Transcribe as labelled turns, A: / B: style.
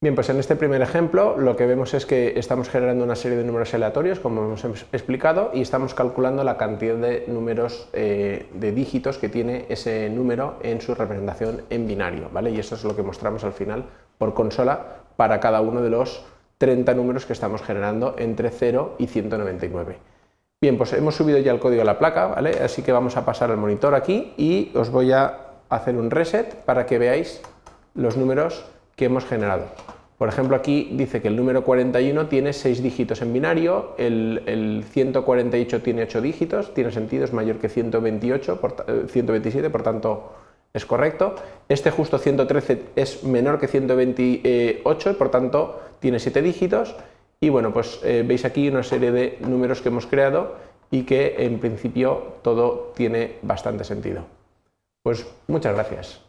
A: Bien, pues en este primer ejemplo lo que vemos es que estamos generando una serie de números aleatorios, como hemos explicado, y estamos calculando la cantidad de números eh, de dígitos que tiene ese número en su representación en binario, ¿vale? Y esto es lo que mostramos al final por consola para cada uno de los 30 números que estamos generando entre 0 y 199. Bien, pues hemos subido ya el código a la placa, ¿vale? Así que vamos a pasar al monitor aquí y os voy a hacer un reset para que veáis los números que hemos generado. Por ejemplo, aquí dice que el número 41 tiene 6 dígitos en binario, el, 148 tiene 8 dígitos, tiene sentido, es mayor que 128, 127, eh, por tanto es correcto. Este justo 113 es menor que 128, por tanto tiene 7 dígitos. Y bueno, pues eh, veis aquí una serie de números que hemos creado y que en principio todo tiene bastante sentido. Pues muchas gracias.